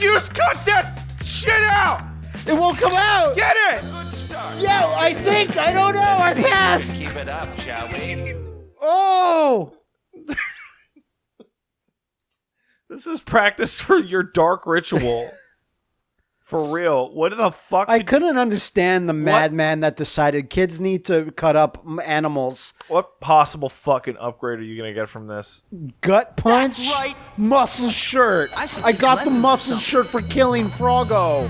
you cut that shit out! It won't come out. Get it! Yeah, I think. I don't know. I passed. Keep it up, shall we? Oh. This is practice for your dark ritual. for real. What the fuck? I couldn't understand the madman that decided kids need to cut up animals. what possible fucking upgrade are you gonna get from this? Gut punch. That's right. Muscle shirt. I I got the lessons muscle shirt for killing Froggo.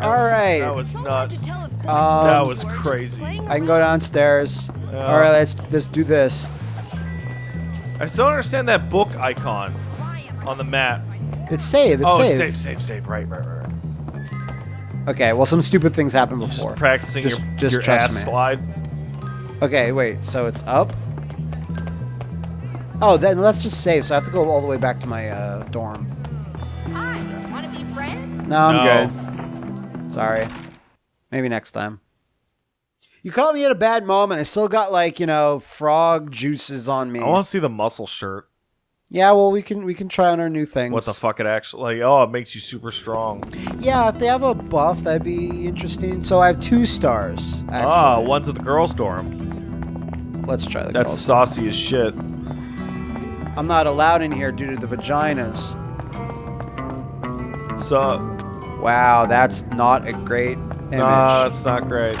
All right. That was nuts. Um, that was crazy. I can go downstairs. All right, let's let's do this. I still don't understand that book icon on the map. It's save. It's oh, save. it's save, save, save. Right, right, right. right. Okay. Well, some stupid things happened Just before. practicing Just- your, just your trust ass me. slide. Okay. Wait. So it's up. Oh, then let's just save. So I have to go all the way back to my uh, dorm. Hi, wanna be friends? No, I'm No. good. Sorry. Maybe next time. You caught me at a bad moment. I still got like you know frog juices on me. I want to see the muscle shirt. Yeah, well we can we can try on our new things. What the fuck it actually like? Oh, it makes you super strong. Yeah, if they have a buff, that'd be interesting. So I have two stars. Actually. Ah, one's at the girls' dorm. Let's try the That's saucy as shit. I'm not allowed in here due to the vaginas. So, Wow, that's not a great image. nah, that's not great.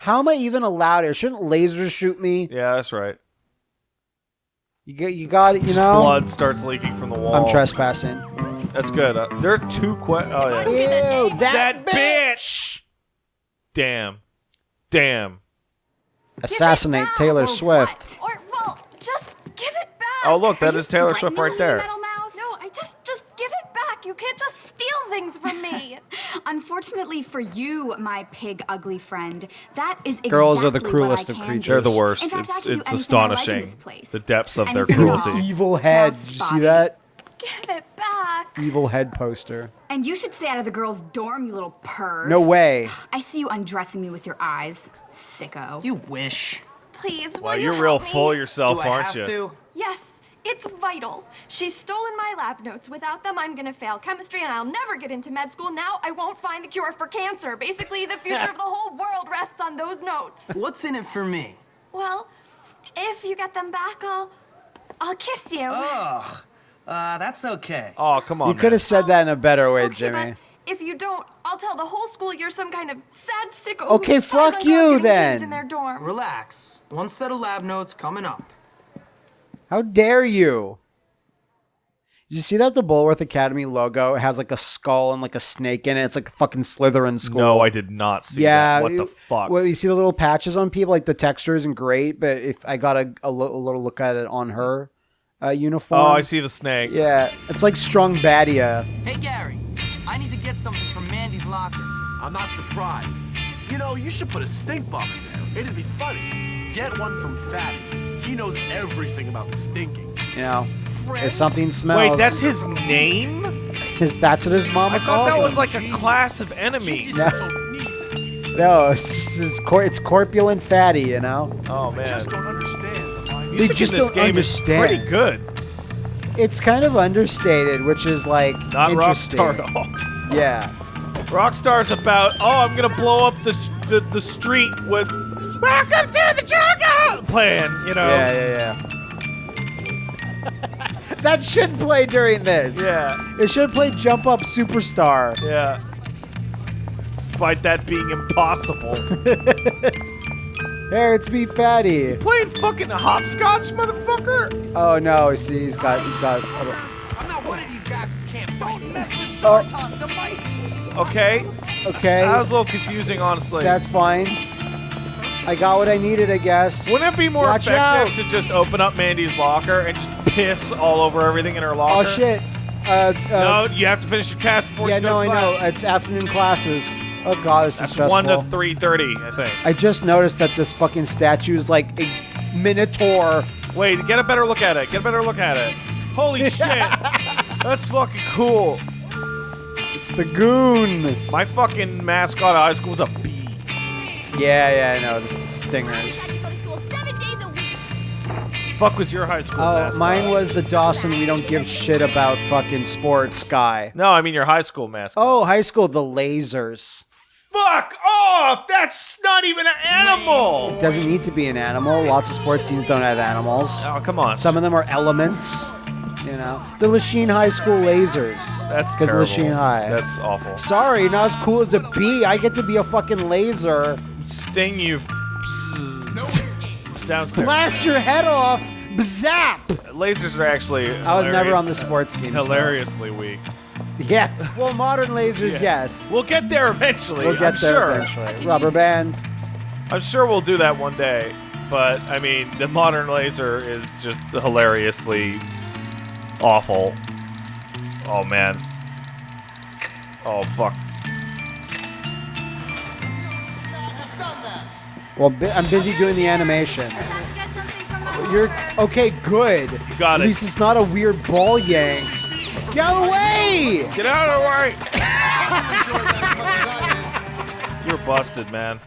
How am I even allowed here? Shouldn't lasers shoot me? Yeah, that's right. You get, you got it. You Just know. blood starts leaking from the walls. I'm trespassing. That's good. Uh, there are two que- Oh yeah. Ew, That that, bitch. Damn. Damn. Assassinate Taylor or Swift. Or well, just give it back. Oh, look, that Are is you Taylor Swift right there. No, I just just give it back. You can't just steal things from me. Unfortunately for you, my pig ugly friend, that is exactly Girls are the cruelest of creatures. They're the worst. Fact, It's it's anything I like astonishing place. the depths of their cruelty. Evil head. Did you see that? give it back. Evil head poster. And you should stay out of the girls' dorm, you little perv. No way. I see you undressing me with your eyes, sicko. You wish. Please, Well, will you you're real help me? full yourself, Do I aren't have you? to? Yes, it's vital. She's stolen my lab notes. Without them, I'm gonna fail chemistry and I'll never get into med school. Now I won't find the cure for cancer. Basically, the future of the whole world rests on those notes. What's in it for me? Well, if you get them back, I'll I'll kiss you. Ugh. Uh, that's okay. Oh, come on. You could have said that in a better way, Okay, Jimmy. if you don't, I'll tell the whole school you're some kind of sad sicko. Okay, fuck you then. In their dorm. Relax. One set of lab notes coming up. How dare you? Did you see that the Bullworth Academy logo has like a skull and like a snake in it? It's like a fucking Slytherin school. No, I did not see yeah. that. What the fuck? Well, you see the little patches on people, like the texture isn't great, but if I got a, a, li- a little look at it on her uh, uniform. oh, I see the snake. Yeah, it's like strung Badia. Hey, Gary. I need to get something from Mandy's locker. I'm not surprised. You know, you should put a stink bomb in there. It'd be funny. Get one from Fatty. He knows everything about stinking. You know, if something smells. Wait, that's his name? his, that's what his mama called. I thought called that him. was like a class of enemies. No. Don't need medication. No, it's just it's, cor- it's corpulent fatty. You know, Oh man, I just don't understand the music just in this don't game is pretty good. it's kind of understated, which is like Not interesting. Rockstar at all. Yeah. Rockstar's about, oh, I'm gonna blow up the the, the street with "Welcome to the jungle" playing. You know. Yeah, yeah, yeah. that should play during this. Yeah. It should play Jump Up Superstar. Yeah. Despite that being impossible. There, it's me, Fatty. Playing fucking hopscotch, motherfucker. Oh no, see, he's got, he's got. Oh. I'm not one of these guys who can't fight. Oh. Mess with Oh. Sartok, the mighty. Okay. Okay, That was a little confusing, honestly. that's fine. I got what I needed, I guess. Wouldn't it be more Watch effective out. to just open up Mandy's locker and just piss all over everything in her locker? Oh shit. Uh, uh, No, you have to finish your task before yeah, you go no, I know. It's afternoon classes. Oh god, this is That's stressful. one to three thirty, I think. I just noticed that this fucking statue is like a minotaur. Wait, get a better look at it. Get a better look at it. Holy shit! That's fucking cool. It's the goon. My fucking mascot at high school was a. Yeah, yeah, I know. This is stingers. I have to go to school seven days a week. Fuck was your high school Oh, mascot? mine was the Dawson. We don't give shit about fucking sports guy. No, I mean your high school mascot. Oh, high school, the lasers. fuck off! That's not even an animal. It Doesn't need to be an animal. Lots of sports teams don't have animals. Oh, come on. Some of them are elements. You know, the Lachine High School lasers. That's 'Cause terrible. Lachine High. That's awful. Sorry, not as cool as a bee. I get to be a fucking laser. Sting you. It's downstairs. Blast your head off. Zap. Lasers are actually. I was never on the sports team. so- Hilariously weak. Yeah. Well, modern lasers, yes. We'll get there eventually. We'll get I'm there sure. eventually. Rubber band. I'm sure we'll do that one day. But I mean, the modern laser is just hilariously awful. Oh man. Oh fuck. Well, I'm busy doing the animation. You're okay. Good. You got At it. least it's not a weird ball yank. Get out of the way! Get out of the way! You're busted, man.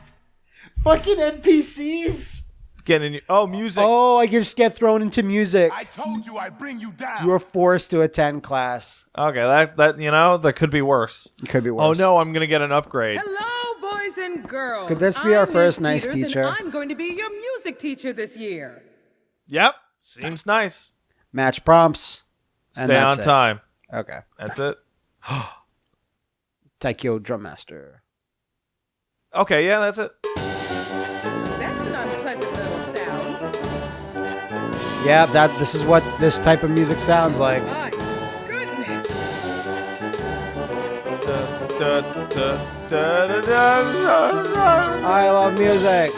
Fucking NPCs. Getting you. Oh, music. Oh, I just get thrown into music. I told you I'd bring you down. You are forced to attend class. Okay, that that you know that could be worse. It could be oh, worse. Oh no, I'm gonna get an upgrade. Hello, boys and girls. Could this be our I'm first Miss nice Peters, teacher? And I'm going to be your music teacher this year. Yep, seems nice. Match prompts. and Stay on that's it. time. Okay. That's it. Taiko Drum Master. Okay, yeah, that's it. Yeah, that. This is what this type of music sounds like. My goodness. Da, da, da. I love music.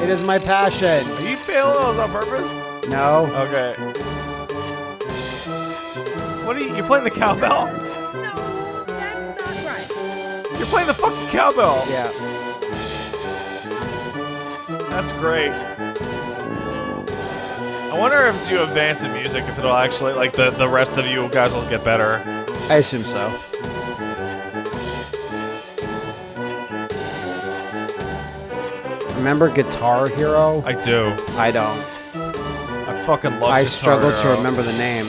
It is my passion. Are you failing those on purpose? No. Okay. What are you? You're playing the cowbell? No, that's not right. You're playing the fucking cowbell. Yeah. That's great. I wonder if as you advance in music, if it'll actually like the the rest of you guys will get better. I assume so. Remember Guitar Hero? I do. I don't. I fucking love. I Guitar struggle to remember the name.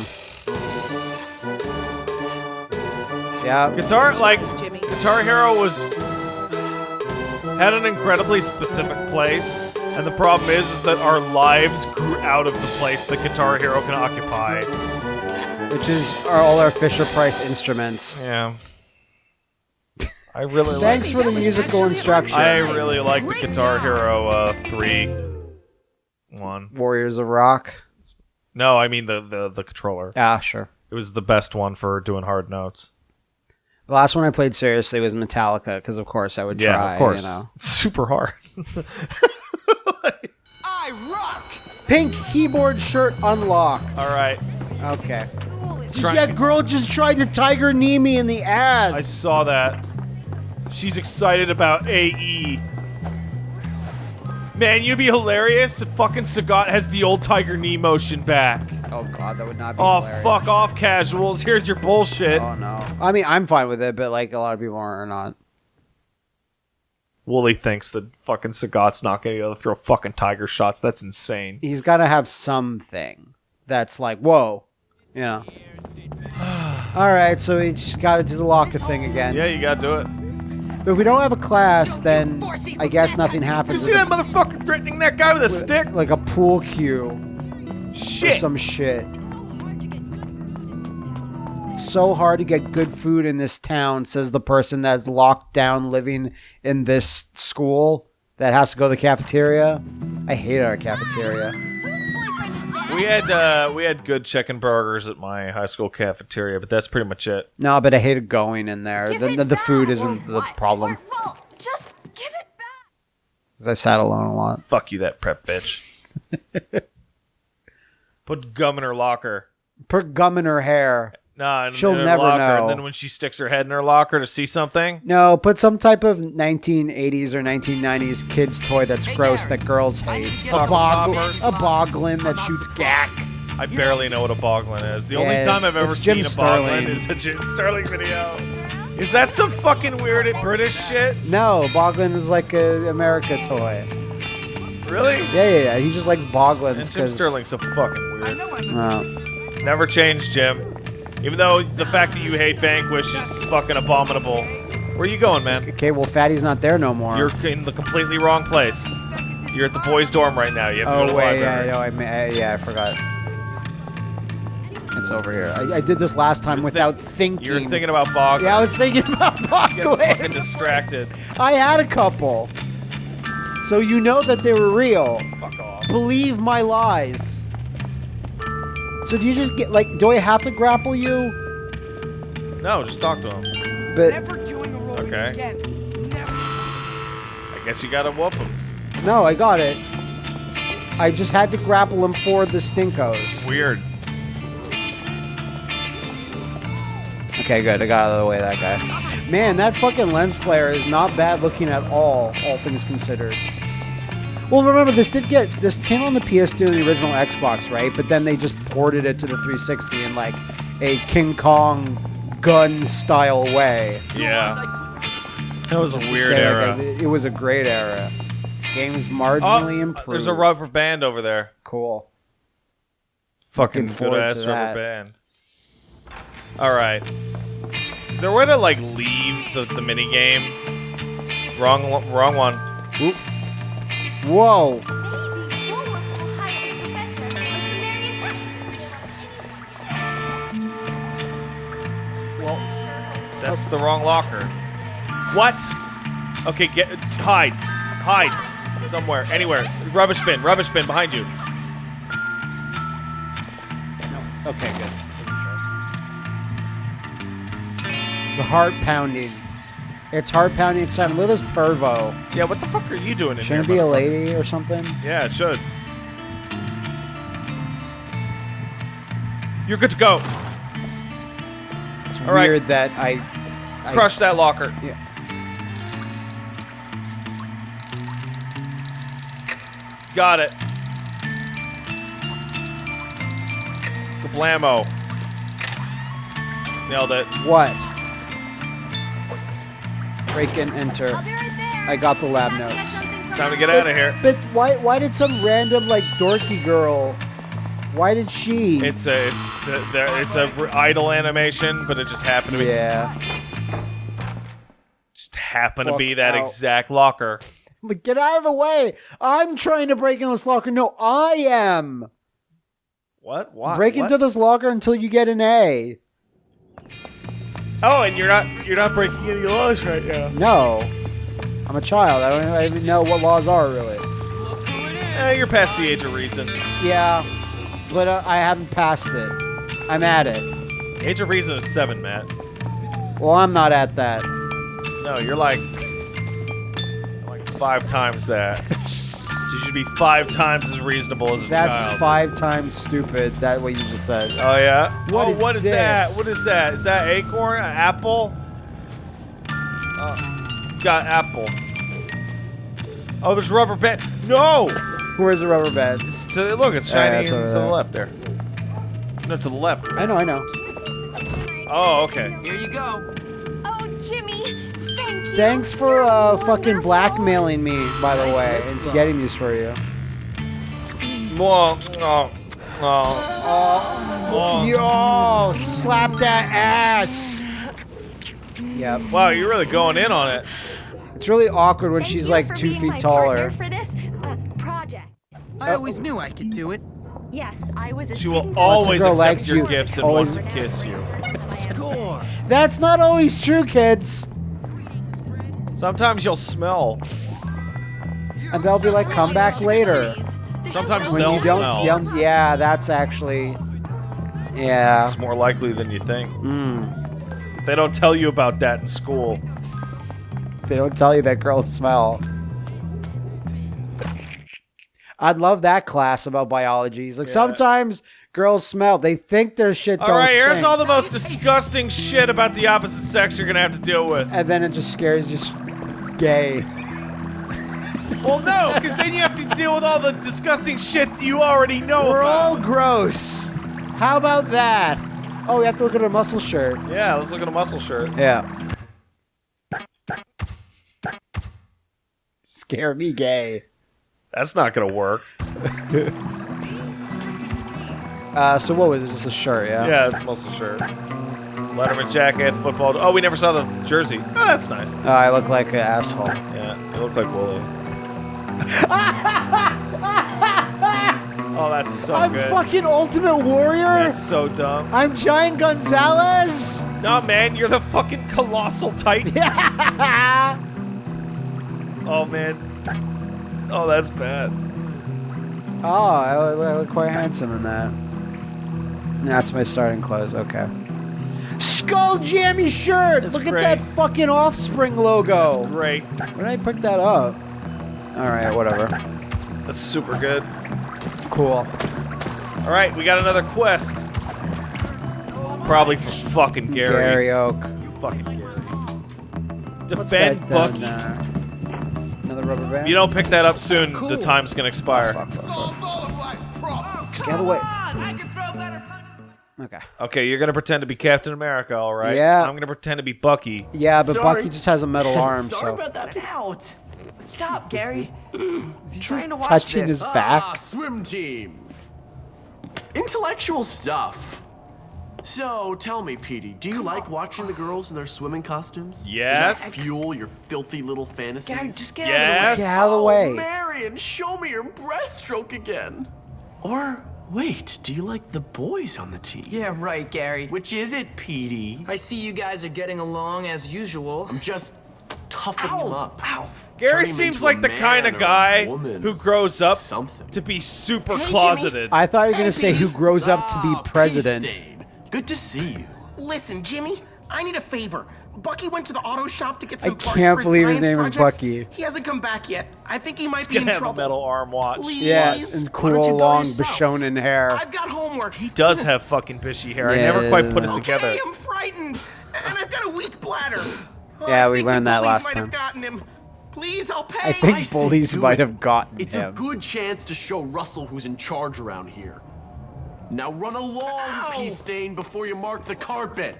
Yeah. Guitar like Jimmy. Guitar Hero was had an incredibly specific place, and the problem is, is that our lives grew out of the place that Guitar Hero can occupy. Which is are all our Fisher Price instruments. Yeah. I really like. Thanks for the musical instruction. I really like the Guitar Hero uh, three one. Warriors of Rock. No, I mean the, the the controller. Ah, sure. It was the best one for doing hard notes. The last one I played seriously was Metallica, because of course I would try. Yeah, try. of course. You know. It's super hard. I rock. Pink keyboard shirt unlocked. All right. Okay. Try- that girl just tried to tiger knee me in the ass. I saw that. She's excited about AE. Man, you'd be hilarious if fucking Sagat has the old Tiger Knee motion back. oh god, that would not be. Oh, hilarious. fuck off, casuals. Here's your bullshit. Oh no. I mean, I'm fine with it, but like a lot of people are not. Wooly thinks that fucking Sagat's not going to be able to throw fucking tiger shots. That's insane. He's got to have something that's like, whoa, you know. All right, so we just got to do the locker thing again. Yeah, you gotta do it. But if we don't have a class, then I guess nothing happens. You see that motherfucker threatening that guy with a stick? like a pool cue or Shit. some shit. It's so hard to get good food in this town, says the person that's locked down living in this school that has to go to the cafeteria. I hate our cafeteria. We had uh, we had good chicken burgers at my high school cafeteria, but that's pretty much it. No, but I hated going in there. Give The, the, the food isn't Or the problem. Well, just give it back. Because I sat alone a lot. Fuck you, that prep bitch. Put gum in her locker. Put gum in her hair. Nah, in, She'll in her never locker, know. And then when she sticks her head in her locker to see something, No, put some type of 1980s or 1990s kids toy that's gross that girls hate. A, Sucker boggle, poppers. a boglin that shoots gack. I barely know what a boglin is. The only time I've ever seen Jim a boglin is a Jim Sterling video. Is that some fucking weird British shit? No, boglin is like a America toy. Really? Yeah, yeah, yeah. He just likes boglins. And Jim 'cause- Sterling's so fucking weird. Oh. Never changed, Jim. Even though the fact that you hate Vanquish is fucking abominable. Where are you going, man? Okay, well, Fatty's not there no more. You're in the completely wrong place. You're at the boys' dorm right now. You have to go Oh to the wait, yeah, I know. I, uh, yeah, I forgot. It's over here. I, I did this last time without thinking. You're thinking about Bog. Yeah, I was thinking about Getting fucking distracted. I had a couple. So you know that they were real. Fuck off. Believe my lies. So do you just get like? Do I have to grapple you? No, just talk to him. But Never doing aerobics Okay. again. Never. I guess you gotta whoop him. no, I got it. I just had to grapple him for the stinkos. Weird. Okay, good. I got out of the way that guy. Man, that fucking lens flare is not bad looking at all, all things considered. Well, remember this did get this came on the PS2 and the original Xbox, right? But then they just ported it to the 360 in like a King Kong gun style way. Yeah. That was a weird say, like, era. it, it was a great era. Games marginally Oh, improved. there's a rubber band over there. Cool. Fucking good ass rubber band. All right. Is there a way to like leave the the mini game? Wrong wrong one. Whoa. Maybe Woolworth will hire a professor or Sumerian text this year like anyone. Well, that's the wrong locker. What? Okay, get hide, hide somewhere, anywhere. Rubbish bin, rubbish bin behind you. Okay, good. The heart pounding. It's heart pounding excitement. Look at this pervo. Yeah, what the fuck are you doing in Shouldn't it here? be a lady or something? Yeah, it should. You're good to go. It's All right. weird that I, I Crush that locker. Yeah. Got it. Kablamo. Nailed it. What? Break and enter. I'll be right there. I got the lab notes. get something from Time to you. get out of here. But why? Why did some random like dorky girl? Why did she? It's a it's the, the, it's a r- idle animation, but it just happened to be yeah. just happened to be that out. exact locker. Like, get out of the way! I'm trying to break into this locker. No, I am. What? Why? break What? into this locker until you get an A. Oh, and you're not you're not breaking any laws right now. No, I'm a child. I don't even know what laws are really. Eh, you're past the age of reason. Yeah, but uh, I haven't passed it. I'm at it. Age of reason is seven, Matt. Well, I'm not at that. No, you're like like five times that. so you should be five times as reasonable as a That's child. five times stupid. That what you just said. Oh yeah. What oh, is what is that? What is that? Is that acorn? An apple? Oh, got apple. Oh, there's rubber band. No. Where's the rubber bands? It's to look. It's Yeah, shiny it's to over the left there. No, to the left. I know, I know. Oh, okay. Here you go. Oh, Jimmy, thank you. Thanks for uh, fucking blackmailing me, by the way, lip into getting these for you. Well, oh, oh. Oh. Yo, slap that ass. Yep. Wow, you're really going in on it. It's really awkward when Thank she's you like for two being feet my taller. partner for this uh, project. I always knew I could do it. Yes, I was a She will always girl accept likes your you, gifts and always- want to kiss you. Score. That's not always true, kids. Sometimes you'll smell. And they'll be like, come back later. Sometimes When they'll you don't, smell. yeah, that's actually, yeah. It's more likely than you think. Mm. They don't tell you about that in school. They don't tell you that girls smell. I'd love that class about biology. It's like sometimes girls smell. They think their shit All right, here's stink. all the most disgusting shit about the opposite sex you're gonna have to deal with. and then it just scares just gay. Well, no, because then you have to deal with all the disgusting shit you already know We're about. all gross. How about that? Oh, we have to look at a muscle shirt. Yeah, let's look at a muscle shirt. Yeah. Scare me gay. That's not gonna work. Uh, so what was it? Just a shirt, yeah. Yeah, it's muscle shirt. Letterman jacket, football. Oh, we never saw the jersey. Oh, that's nice. Oh, I look like an asshole. Yeah, you look like Wooly. oh, that's so I'm good. fucking Ultimate Warrior. That's so dumb. I'm Giant Gonzalez. No, man, you're the fucking colossal titan. oh man. Oh, that's bad. Oh, I look, I look quite handsome in that. That's my starting clothes. Okay. Skull Jammy shirt. That's Look great. at that fucking Offspring logo. That's great. Where did I pick that up? All right, whatever. That's super good. Cool. All right, we got another quest. Probably for fucking Gary. Gary Oak. Fucking Gary. What's Defend that uh, Bucky. down there? Another rubber band. You don't pick that up soon, the time's gonna expire. Oh, fuck, fuck, fuck. Solves all of life's problems. Get out Okay. Okay, you're gonna pretend to be Captain America, all right? Yeah. I'm gonna pretend to be Bucky. Yeah, but Sorry. Bucky just has a metal arm, Sorry so about that. Out. Stop, Gary. He's trying to watch touching this. his back. Ah, swim team. Intellectual stuff. So, tell me, Petey, do you like watching the girls in their swimming costumes? Yes. Does that fuel your filthy little fantasies? Gary, just get Yes. Get out of the way. Oh, Marion, show me your breaststroke again. Or, wait, do you like the boys on the team? Yeah, right, Gary. Which is it, Petey? I see you guys are getting along as usual. I'm just toughening them up. Ow. Gary seems like the kind of guy who grows up Something. to be super Hey, Jimmy. closeted. I thought you were gonna say who grows up to be Ah, president. Good to see you. Listen, Jimmy, I need a favor. Bucky went to the auto shop to get I some parts can't for believe his science name is. Bucky. He hasn't come back yet. I think he might He's be in gonna have a trouble. metal arm watch. Please. Yeah, and cool long yourself? Bishonen hair. I've got homework. He does have fucking fishy hair. I never quite put it together. Okay, I'm frightened, and I've got a weak bladder. Oh, Yeah, I we learned that bullies last might time. Have gotten him. Please, I'll pay. I think I say bullies do might it. have gotten It's him. a good chance to show Russell who's in charge around here. Now run along, Ow. pea stain, before you mark the carpet.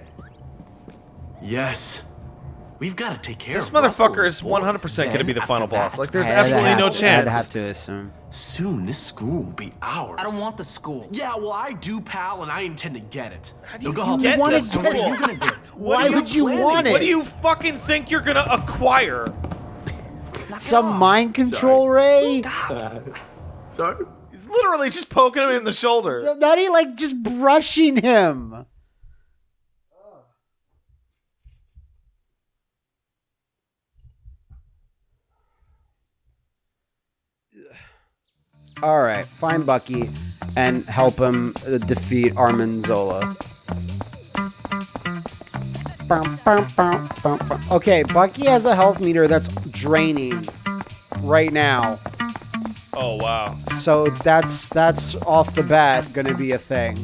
Yes. We've got to take care This of This motherfucker is 100% going to be the final boss. Like, there's I'd absolutely have- no chance. I'd have to assume. Soon this school will be ours. I don't want the school. Yeah, well, I do, pal, and I intend to get it. do You'll go you help get me. wanna this So what are you gonna do? Why are would you planning? want it? What do you fucking think you're gonna acquire? Some mind control ray? Sorry. He's literally just poking him in the shoulder. Not even like just brushing him. All right, find Bucky and help him uh, defeat Armin Zola. Okay, Bucky has a health meter that's draining right now. Oh wow. So that's that's off the bat gonna be a thing.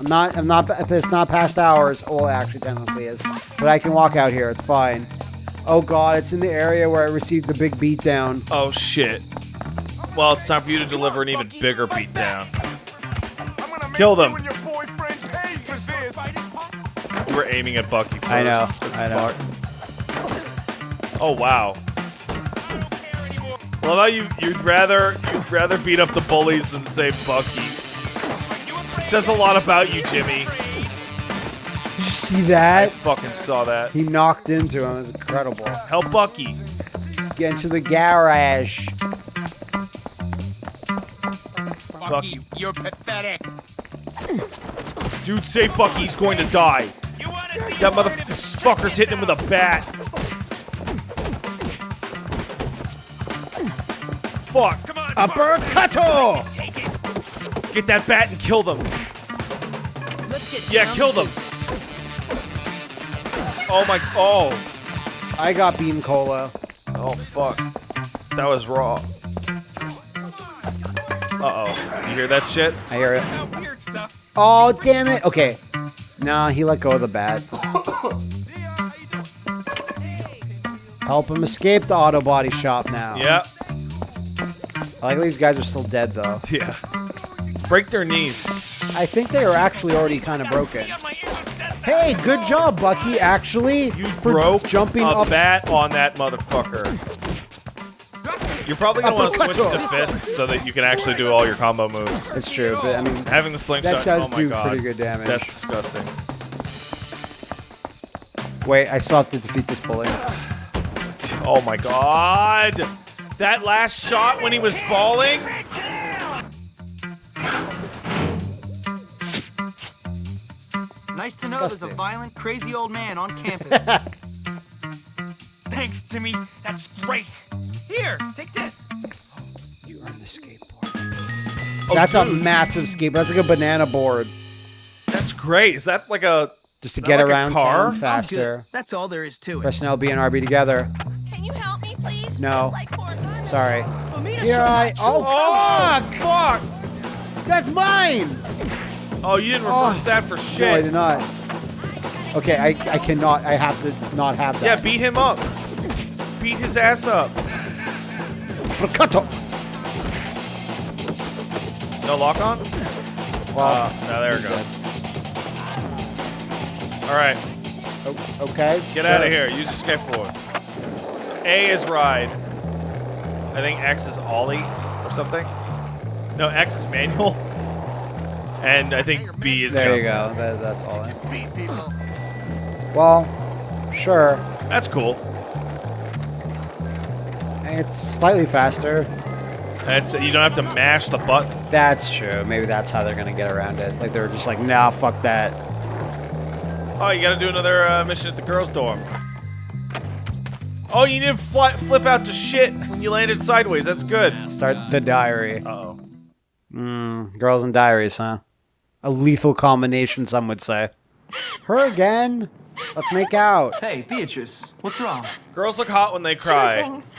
I'm not I'm not if it's not past hours. Well, it actually technically is, but I can walk out here. It's fine. Oh god, it's in the area where I received the big beatdown. Oh shit. Well, it's time for you to deliver an even bigger beatdown. I'm gonna make Kill them. You and your boyfriend pay for this. We're aiming at Bucky first. I know, It's I know. fucked. Oh wow. Well, how you you'd rather you'd rather beat up the bullies than save Bucky. It says a lot about you, Jimmy. Did you see I fucking saw that. He knocked into him. It was incredible. Help Bucky. Get into the garage. Bucky. You're pathetic. Dude, save Bucky. He's going to die. That motherfucker's hitting him with a bat. Fuck. Come on. Uppercutto! Get that bat and kill them. Let's get Yeah, kill to them. Business. Oh my. Oh. I got beam cola. Oh fuck. That was raw. Uh oh. You hear that shit? I hear it. Weird stuff. Oh, damn it. Okay. Nah, he let go of the bat. Help him escape the auto body shop now. Yeah. I like these guys are still dead, though. Yeah. Break their knees. I think they are actually already kind of broken. Hey, good job, Bucky. Actually, You for broke jumping a up. bat on that motherfucker. You're probably gonna want to switch to fists so that you can actually do all your combo moves. It's true, but I mean, Having the slingshot, That does oh do god, pretty good damage. That's disgusting. wait, I still have to defeat this bully. Oh my god! That last shot when he was falling? Nice to know there's a violent, crazy old man on campus. Thanks, Timmy. That's great. Here, take this. You earned the skateboard. Oh, that's a massive skateboard. That's like a banana board. That's great. Is that like a Just to get like a around car? faster. That's all there is to it. Press L, B, and RB together. Can you help me, please? No. Like. Sorry. For me to Here I. my true oh, oh, fuck? fuck! That's mine! Oh, you didn't reverse Oh. Ah. that for shit. No, I did not. Okay, I, I cannot. I have to not have that. yeah, beat him up. Beat his ass up. Percutto. No lock on? Well, Oh, no, there it goes. All right, o- okay. get sure. out of here. Use your skateboard. A is ride. I think X is ollie or something. No, X is manual. And I think B is There jump. you go. That, that's all. I- Well, sure. That's cool. It's slightly faster. That's you don't have to mash the button. That's true. Maybe that's how they're gonna get around it. Like they're just like, nah, fuck that. Oh, you gotta do another uh, mission at the girls' dorm. Oh, you didn't fly, flip out to shit when you landed sideways. That's good. Start the diary. Uh oh. Mm, girls and diaries, huh? A lethal combination, some would say. Her again? Let's make out. Hey, Beatrice, what's wrong? Girls look hot when they cry. Two cry. things.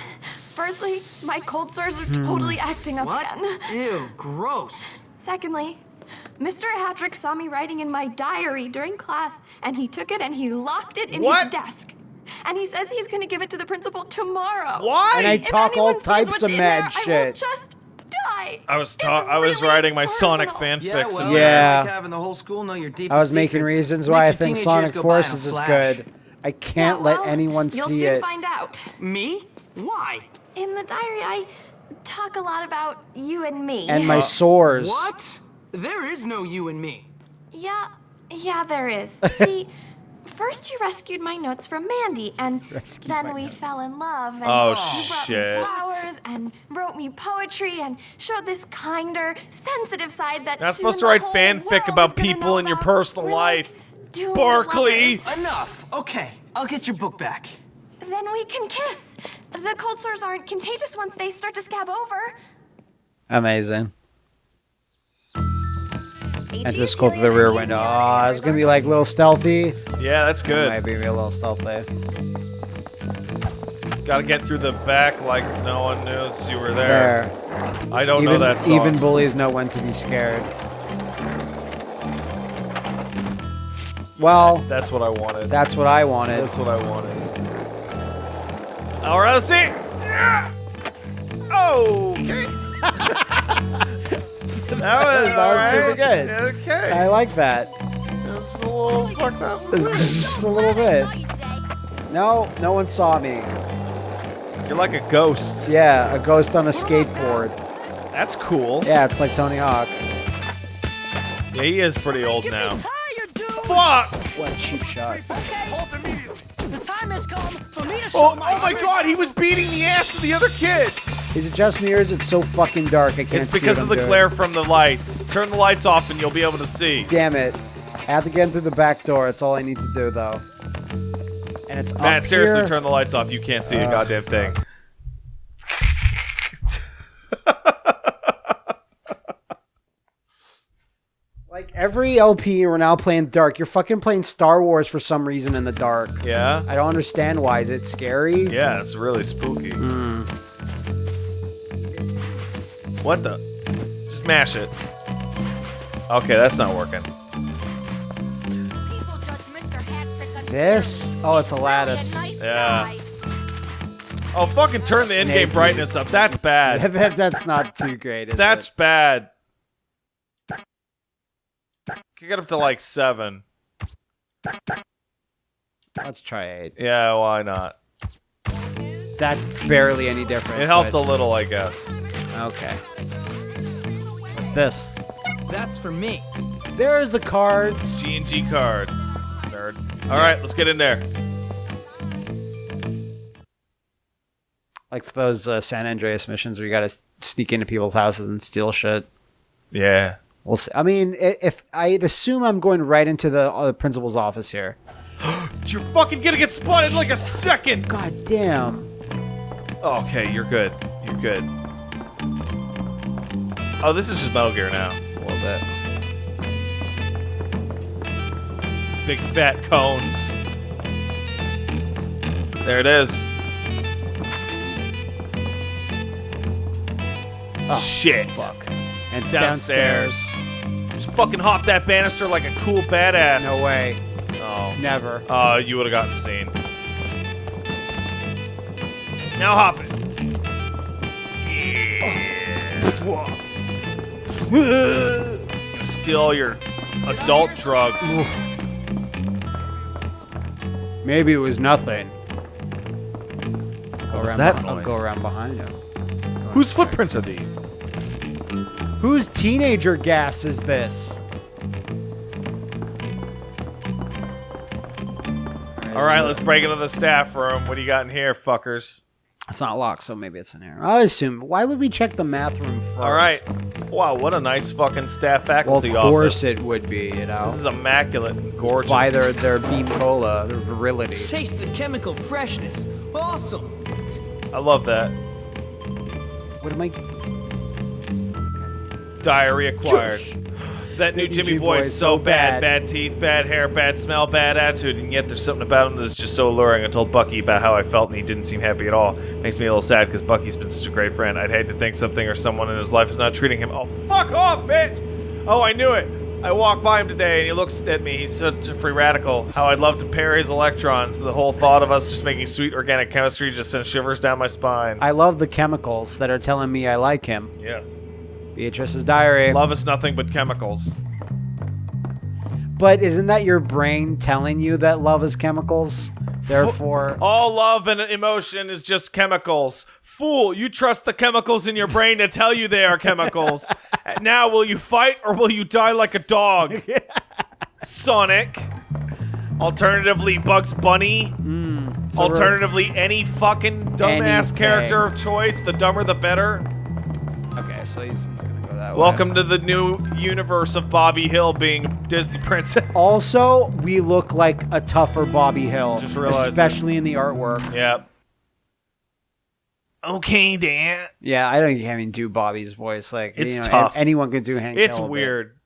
Firstly, my cold sores are totally hmm. acting up What? again. Ew, gross. Secondly, Mr. Hattrick saw me writing in my diary during class, and he took it and he locked it in What? his desk. And he says he's going to give it to the principal tomorrow. Why? And I If talk all types of mad there, I will shit. just die. I was It's ta- I was really writing my Sonic personal. Yeah, well, and Yeah. I like having the whole school know your deepest I was making secrets. reasons why I Makes your think teenage Sonic years go by in a Forces is good. I can't Yeah, let see anyone You'll soon it. find out. Me? Why? In the diary, I talk a lot about you and me. And my uh, sores. What? There is no you and me. Yeah, yeah, there is. See, first you rescued my notes from Mandy, and Rescued then we notes. fell in love. And Oh, you brought me flowers and wrote me poetry and showed this kinder, sensitive side that. Not soon supposed to write fanfic about people in your personal We're life. doomed Barkley. Enough. Okay, I'll get your book back. Then we can kiss. The cold sores aren't contagious once they start to scab over. Amazing. And just go through the rear window. Oh, it's gonna be like a little stealthy. Yeah, that's good. Might be a little stealthy. Gotta get through the back like no one knows you were there. There. I don't know even, that song. even bullies know when to be scared. Well, That's what I wanted. that's what I wanted. That's what I wanted. All right, let's see. Yeah. Oh. Okay. that was, That all was super right. good. Okay. I like that. It's a little fucked up. It's just a little bit. No, no one saw me. You're like a ghost. Yeah, a ghost on a skateboard. That's cool. Yeah, it's like Tony Hawk. Yeah, he is pretty old now. Tired. Fuck! What a cheap shot. Okay. Halt immediately. The time has come for me to show Oh, my oh my god, he was beating the ass of the other kid! Is it just me or is it so fucking dark I can't It's because what of the doing? glare from the lights. Turn the lights off and you'll be able to see. Damn it. I have to get in through the back door. That's all I need to do, though. And it's Matt, up seriously, here. turn the lights off. You can't see a Uh. goddamn thing. Every LP, we're now playing dark. You're fucking playing Star Wars for some reason in the dark. Yeah? I don't understand why. Is it scary? Yeah, it's really spooky. Hmm. What the? Just mash it. Okay, that's not working. People judge Mr. Hattrick on This? Oh, it's a lattice. Yeah. Oh, fucking turn the in-game brightness up. That's bad. that, that's not too great. Is That's it? bad. Kick it up to like seven. Let's try eight. Yeah, why not? That's barely any different. It helped a little, I guess. Okay. What's this? That's for me. There's the cards. G and G cards. Nerd. All right, let's get in there. Like those uh, San Andreas missions where you got to sneak into people's houses and steal shit. Yeah. We'll see. I mean, if I'd assume I'm going right into the, uh, the principal's office here. You're fucking gonna get spotted in like a second. God damn. Okay, you're good. You're good. Oh, this is just Metal Gear now. A little bit. Big fat cones. There it is. Oh, Shit. Fuck. And It's it's downstairs. downstairs. Just fucking hop that banister like a cool badass. No way. Oh. Never. Uh, you would have gotten seen. Now hop it. Yeah. Gonna steal all your adult drugs. Maybe it was nothing. Go was around that beh- I'll noise? go around behind him. Whose footprints are these? Whose teenager gas is this? All right, let's break into the staff room. What do you got in here, fuckers? It's not locked, so maybe it's in here. I assume. Why would we check the math room first? All right. Wow, what a nice fucking staff Well, of course office. it would be. You know, This is immaculate and gorgeous. by their their beam cola, their virility. Taste the chemical freshness. Awesome. I love that. What am I? Diarrhea acquired. That new Jimmy Jimmy boy boy is so bad. bad. Bad teeth, bad hair, bad smell, bad attitude, and yet there's something about him that's just so alluring. I told Bucky about how I felt, and he didn't seem happy at all. Makes me a little sad because Bucky's been such a great friend. I'd hate to think something or someone in his life is not treating him. Oh, fuck off, bitch! Oh, I knew it. I walked by him today, and he looks at me. He's such a free radical. How I'd love to pair his electrons. The whole thought of us just making sweet organic chemistry just sends shivers down my spine. I love the chemicals that are telling me I like him. yes. Beatrice's diary. Love is nothing but chemicals. But isn't that your brain telling you that love is chemicals? Therefore, All love and emotion is just chemicals. Fool, you trust the chemicals in your brain to tell you they are chemicals. now, will you fight or will you die like a dog? Sonic. Alternatively, Bugs Bunny. Hmm. so Alternatively, any fucking dumbass Anything. character of choice. The dumber, the better. Okay, so he's, he's gonna go that way. Welcome to the new universe of Bobby Hill being Disney princess. Also, we look like a tougher Bobby Hill, Just realized it. especially in the artwork. yep. Okay, Dan. Yeah, I don't even do Bobby's voice. Like, It's you know, tough. Anyone can do Hank. It's Hill, weird.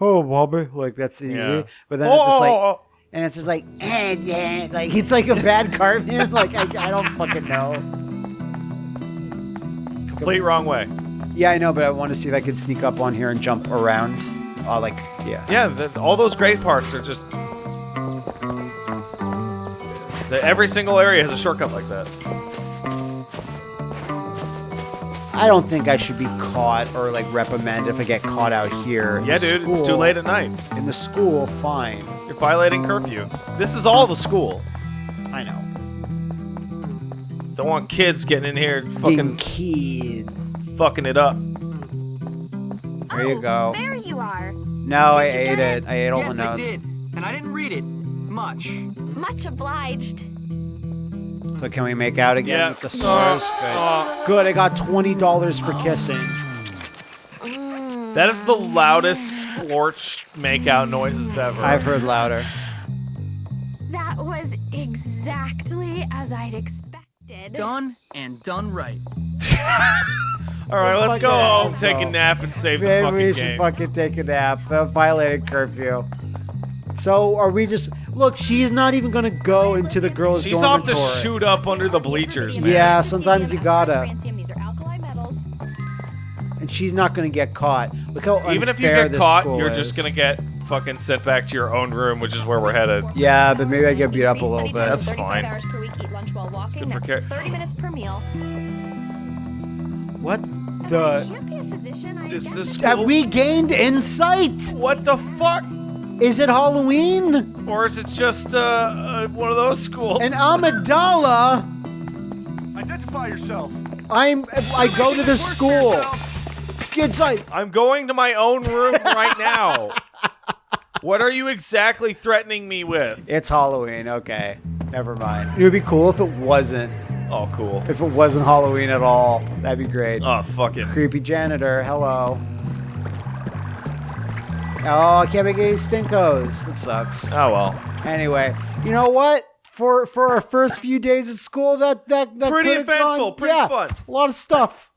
Oh, Bobby, like that's easy. Yeah. But then it's just like, Oh! and it's just like, eh, yeah, like it's like a bad Cartman. like I, I don't fucking know. Complete wrong way. Yeah, I know, but I want to see if I could sneak up on here and jump around. Uh, like, yeah. Yeah, the, all those great parts are just. The, every single area has a shortcut like that. I don't think I should be caught or like reprimanded if I get caught out here. Yeah, dude, it's too late at night. In the school, fine. You're violating curfew. This is all the school. I know. Don't want kids getting in here and Fucking fucking kids. fucking it up. There you Oh, go. There you are. No, I Did you ate get it. I ate all yes, the I did. And I didn't read it much. Much obliged. So can we make out again Yeah. with the stars? Good. Uh, Good. I got twenty dollars for kissing. that is the loudest splorch makeout noises ever. I've heard louder. That was exactly as I'd expected. Done and done right. all right, let's go Fucking home, asshole. take a nap, and save the fucking game. Maybe we should game. fucking take a nap. Violated curfew. So are we just look? She's not even gonna go into the girls' She's off dormitory. to shoot up under the bleachers, man. Yeah, sometimes you gotta. These are alkali metals. And she's not gonna get caught. Look how Even if you get caught, you're is. just gonna get fucking sent back to your own room, which is where we're headed. Yeah, but maybe I get beat up a little bit. That's fine. While walking. That's ca- 30 minutes per meal. What the? Can't be a physician. I Is guess. this Have we gained insight? What the fuck? Is it Halloween? or is it just uh, uh one of those schools? An Amidala. Identify yourself. I'm. I go to the school. Kids, I. I'm going to my own room right now. what are you exactly threatening me with? It's Halloween. Okay, never mind. It would be cool if it wasn't. Oh, cool. If it wasn't Halloween at all, that'd be great. Oh, fuck it. Creepy janitor. Hello. Oh, I can't make any stinkos. That sucks. Oh well. Anyway, you know what? For for our first few days at school, that that that Pretty eventful, gone- pretty yeah, fun. A lot of stuff.